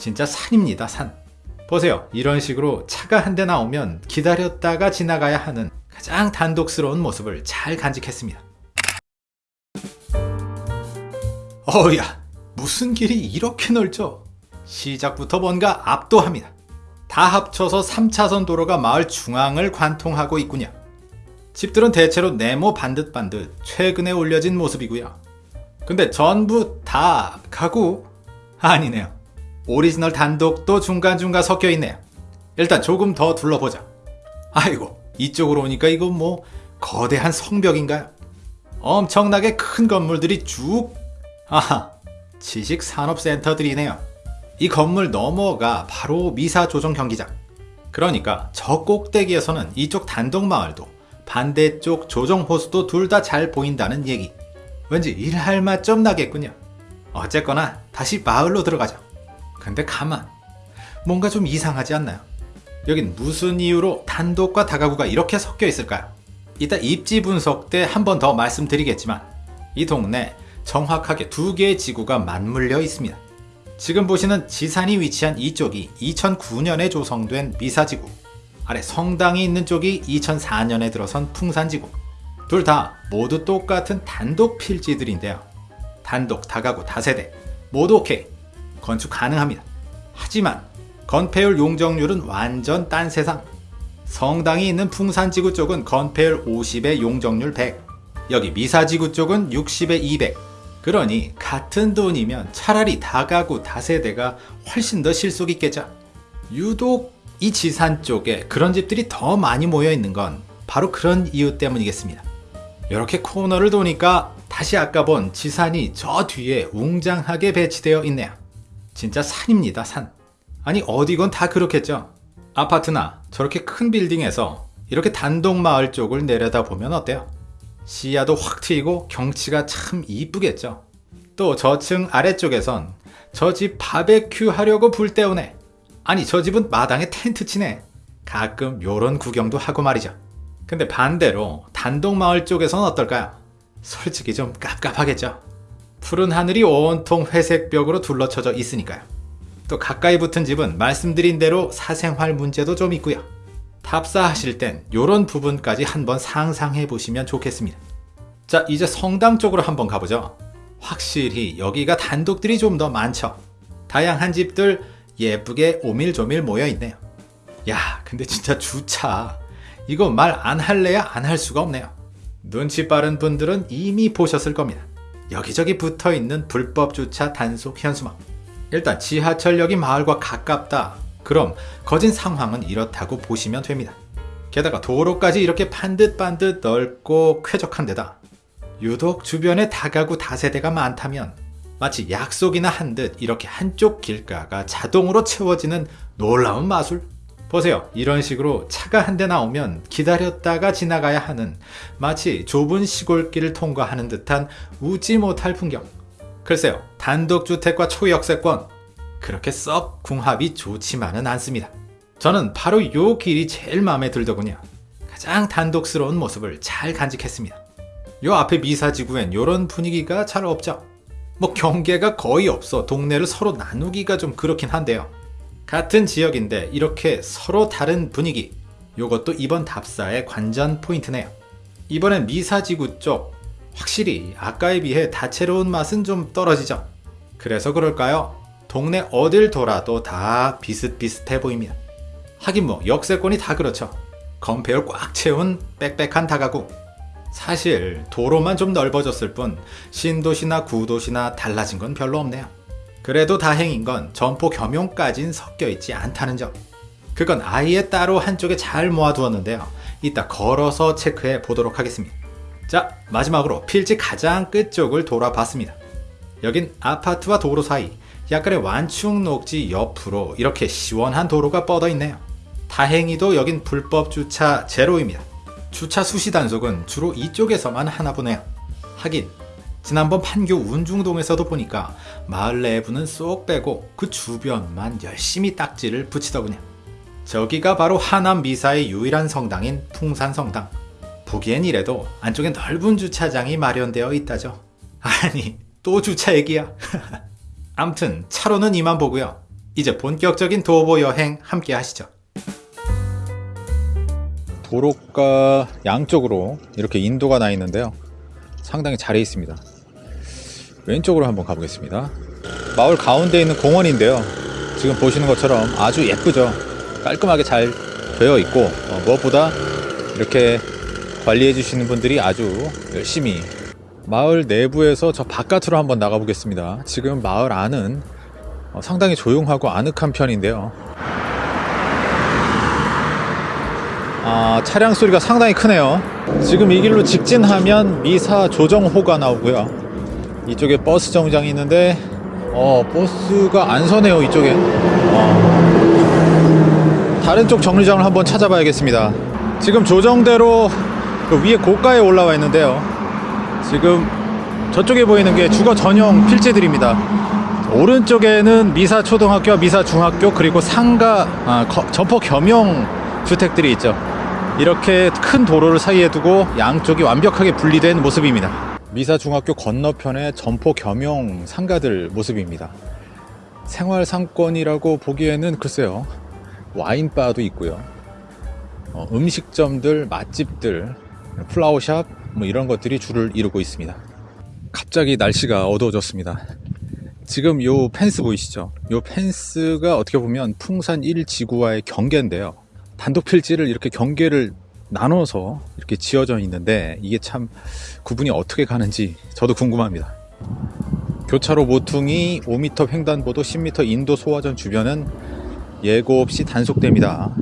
진짜 산입니다 산. 보세요. 이런 식으로 차가 한 대 나오면 기다렸다가 지나가야 하는 가장 단독스러운 모습을 잘 간직했습니다. 어우야 무슨 길이 이렇게 넓죠? 시작부터 뭔가 압도합니다. 다 합쳐서 3차선 도로가 마을 중앙을 관통하고 있군요. 집들은 대체로 네모 반듯반듯 최근에 올려진 모습이고요. 근데 전부 다 가구? 아니네요 오리지널 단독도 중간중간 섞여 있네요. 일단 조금 더 둘러보자. 아이고, 이쪽으로 오니까 이거 뭐 거대한 성벽인가요? 엄청나게 큰 건물들이 쭉 아하, 지식산업센터들이네요. 이 건물 너머가 바로 미사조정 경기장. 그러니까 저 꼭대기에서는 이쪽 단독마을도 반대쪽 조정호수도 둘 다 잘 보인다는 얘기. 왠지 일할 맛 좀 나겠군요. 어쨌거나 다시 마을로 들어가죠. 근데 가만 뭔가 좀 이상하지 않나요? 여긴 무슨 이유로 단독과 다가구가 이렇게 섞여 있을까요? 이따 입지 분석 때 한 번 더 말씀드리겠지만 이 동네 정확하게 두 개의 지구가 맞물려 있습니다. 지금 보시는 지산이 위치한 이쪽이 2009년에 조성된 미사지구 아래 성당이 있는 쪽이 2004년에 들어선 풍산지구 둘 다 모두 똑같은 단독 필지들인데요. 단독, 다가구, 다세대 모두 오케이 건축 가능합니다. 하지만 건폐율 용적률은 완전 딴 세상. 성당이 있는 풍산지구 쪽은 건폐율 50에 용적률 100. 여기 미사지구 쪽은 60에 200. 그러니 같은 돈이면 차라리 다가구 다세대가 훨씬 더 실속 있겠죠. 유독 이 지산 쪽에 그런 집들이 더 많이 모여 있는 건 바로 그런 이유 때문이겠습니다. 이렇게 코너를 도니까 다시 아까 본 지산이 저 뒤에 웅장하게 배치되어 있네요. 진짜 산입니다 산. 아니 어디건 다 그렇겠죠. 아파트나 저렇게 큰 빌딩에서 이렇게 단독 마을 쪽을 내려다보면 어때요? 시야도 확 트이고 경치가 참 이쁘겠죠. 또 저층 아래쪽에선 저 집 바베큐 하려고 불 때우네. 아니 저 집은 마당에 텐트 치네. 가끔 요런 구경도 하고 말이죠. 근데 반대로 단독 마을 쪽에선 어떨까요? 솔직히 좀 깝깝하겠죠 푸른 하늘이 온통 회색 벽으로 둘러쳐져 있으니까요. 또 가까이 붙은 집은 말씀드린 대로 사생활 문제도 좀 있고요. 탑사하실 땐 이런 부분까지 한번 상상해 보시면 좋겠습니다. 자 이제 성당 쪽으로 한번 가보죠. 확실히 여기가 단독들이 좀 더 많죠. 다양한 집들 예쁘게 오밀조밀 모여 있네요. 야 근데 진짜 주차 이거 말 안 할래야 안 할 수가 없네요. 눈치 빠른 분들은 이미 보셨을 겁니다. 여기저기 붙어있는 불법 주차 단속 현수막. 일단 지하철역이 마을과 가깝다. 그럼 거진 상황은 이렇다고 보시면 됩니다. 게다가 도로까지 이렇게 반듯반듯 넓고 쾌적한 데다 유독 주변에 다가구 다세대가 많다면 마치 약속이나 한 듯 이렇게 한쪽 길가가 자동으로 채워지는 놀라운 마술 보세요. 이런 식으로 차가 한 대 나오면 기다렸다가 지나가야 하는 마치 좁은 시골길을 통과하는 듯한 우지 못할 풍경. 글쎄요. 단독주택과 초역세권 그렇게 썩 궁합이 좋지만은 않습니다. 저는 바로 요 길이 제일 마음에 들더군요. 가장 단독스러운 모습을 잘 간직했습니다. 요 앞에 미사지구엔 요런 분위기가 잘 없죠. 뭐 경계가 거의 없어 동네를 서로 나누기가 좀 그렇긴 한데요. 같은 지역인데 이렇게 서로 다른 분위기 요것도 이번 답사의 관전 포인트네요. 이번엔 미사지구 쪽 확실히 아까에 비해 다채로운 맛은 좀 떨어지죠. 그래서 그럴까요? 동네 어딜 돌아도 다 비슷비슷해 보입니다. 하긴 뭐 역세권이 다 그렇죠. 건폐율 꽉 채운 빽빽한 다가구. 사실 도로만 좀 넓어졌을 뿐 신도시나 구도시나 달라진 건 별로 없네요. 그래도 다행인 건 점포 겸용까진 섞여 있지 않다는 점. 그건 아예 따로 한쪽에 잘 모아두었는데요. 이따 걸어서 체크해 보도록 하겠습니다. 자, 마지막으로 필지 가장 끝쪽을 돌아봤습니다. 여긴 아파트와 도로 사이 약간의 완충 녹지 옆으로 이렇게 시원한 도로가 뻗어 있네요. 다행히도 여긴 불법 주차 제로입니다. 주차 수시 단속은 주로 이쪽에서만 하나 보네요. 하긴 지난번 판교 운중동에서도 보니까 마을 내부는 쏙 빼고 그 주변만 열심히 딱지를 붙이더군요. 저기가 바로 하남 미사의 유일한 성당인 풍산성당. 보기엔 이래도 안쪽에 넓은 주차장이 마련되어 있다죠. 아니 또 주차 얘기야. 암튼 차로는 이만 보고요. 이제 본격적인 도보 여행 함께 하시죠. 도로가 양쪽으로 이렇게 인도가 나 있는데요. 상당히 잘해 있습니다. 왼쪽으로 한번 가보겠습니다. 마을 가운데 있는 공원인데요. 지금 보시는 것처럼 아주 예쁘죠. 깔끔하게 잘 되어 있고 어, 무엇보다 이렇게 관리해 주시는 분들이 아주 열심히 마을 내부에서 저 바깥으로 한번 나가 보겠습니다. 지금 마을 안은 어, 상당히 조용하고 아늑한 편인데요. 아, 차량 소리가 상당히 크네요. 지금 이 길로 직진하면 미사 조정호가 나오고요. 이쪽에 버스 정장이 있는데 어, 버스가 안 서네요, 이쪽에. 어. 다른 쪽 정류장을 한번 찾아봐야겠습니다. 지금 조정대로 그 위에 고가에 올라와 있는데요. 지금 저쪽에 보이는 게 주거 전용 필지들입니다. 오른쪽에는 미사 초등학교, 미사 중학교 그리고 상가 아, 거, 점포 겸용 주택들이 있죠. 이렇게 큰 도로를 사이에 두고 양쪽이 완벽하게 분리된 모습입니다. 미사 중학교 건너편에 점포 겸용 상가들 모습입니다. 생활 상권이라고 보기에는 글쎄요. 와인바도 있고요. 어, 음식점들, 맛집들, 플라워샵 뭐 이런 것들이 줄을 이루고 있습니다. 갑자기 날씨가 어두워졌습니다. 지금 요 펜스 보이시죠? 요 펜스가 어떻게 보면 풍산 1지구와의 경계인데요. 단독 필지를 이렇게 경계를 나눠서 이렇게 지어져 있는데 이게 참 구분이 어떻게 가는지 저도 궁금합니다. 교차로 모퉁이 5m 횡단보도 10m 인도 소화전 주변은 예고 없이 단속됩니다.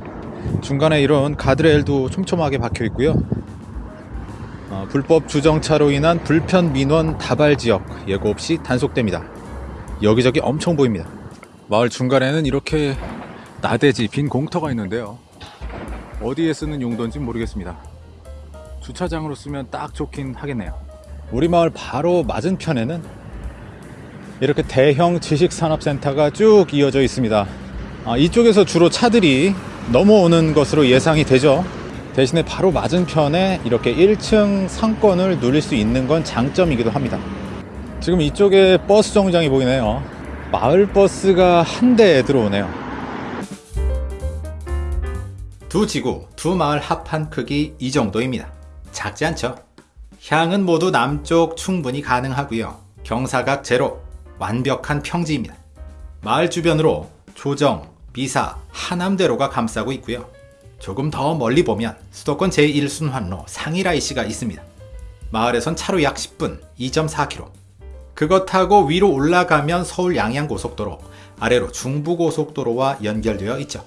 중간에 이런 가드레일도 촘촘하게 박혀 있고요. 어, 불법 주정차로 인한 불편 민원 다발 지역 예고 없이 단속됩니다. 여기저기 엄청 보입니다. 마을 중간에는 이렇게 나대지 빈 공터가 있는데요. 어디에 쓰는 용도인지 모르겠습니다. 주차장으로 쓰면 딱 좋긴 하겠네요. 우리 마을 바로 맞은편에는 이렇게 대형 지식산업센터가 쭉 이어져 있습니다. 아, 이쪽에서 주로 차들이 넘어오는 것으로 예상이 되죠. 대신에 바로 맞은편에 이렇게 1층 상권을 누릴 수 있는 건 장점이기도 합니다. 지금 이쪽에 버스 정류장이 보이네요. 마을 버스가 한 대 들어오네요. 두 지구, 두 마을 합한 크기 이 정도입니다. 작지 않죠? 향은 모두 남쪽 충분히 가능하고요. 경사각 제로, 완벽한 평지입니다. 마을 주변으로 조정, 미사, 하남대로가 감싸고 있고요. 조금 더 멀리 보면 수도권 제1순환로 상일IC가 있습니다. 마을에선 차로 약 10분, 2.4km. 그것 타고 위로 올라가면 서울 양양고속도로, 아래로 중부고속도로와 연결되어 있죠.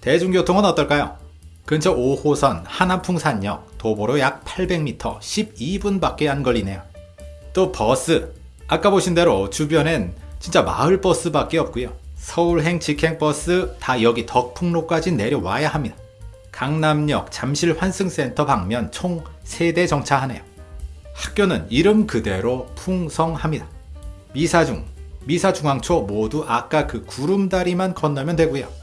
대중교통은 어떨까요? 근처 5호선 하남풍산역 도보로 약 800m 12분밖에 안 걸리네요. 또 버스 아까 보신 대로 주변엔 진짜 마을 버스밖에 없고요. 서울행 직행버스 다 여기 덕풍로까지 내려와야 합니다. 강남역 잠실 환승센터 방면 총 3대 정차하네요. 학교는 이름 그대로 풍성합니다. 미사중, 미사중앙초 모두 아까 그 구름다리만 건너면 되고요.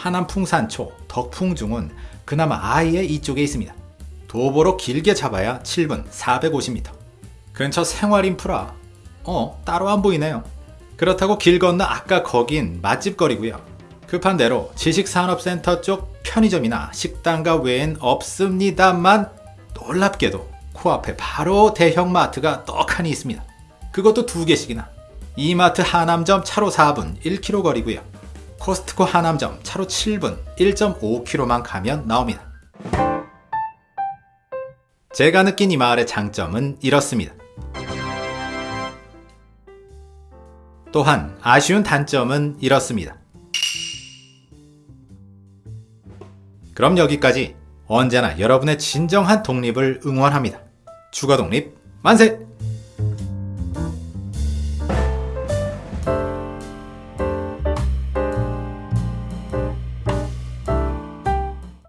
하남 풍산초, 덕풍중은 그나마 아예 이쪽에 있습니다. 도보로 길게 잡아야 7분 450m. 근처 생활 인프라 어 따로 안 보이네요. 그렇다고 길 건너 아까 거긴 맛집 거리고요. 급한 대로 지식산업센터 쪽 편의점이나 식당가 외엔 없습니다만 놀랍게도 코앞에 바로 대형마트가 떡하니 있습니다. 그것도 두 개씩이나. 이마트 하남점 차로 4분 1km 거리고요. 코스트코 하남점 차로 7분 1.5km만 가면 나옵니다. 제가 느낀 이 마을의 장점은 이렇습니다. 또한 아쉬운 단점은 이렇습니다. 그럼 여기까지 언제나 여러분의 진정한 독립을 응원합니다. 주거 독립 만세!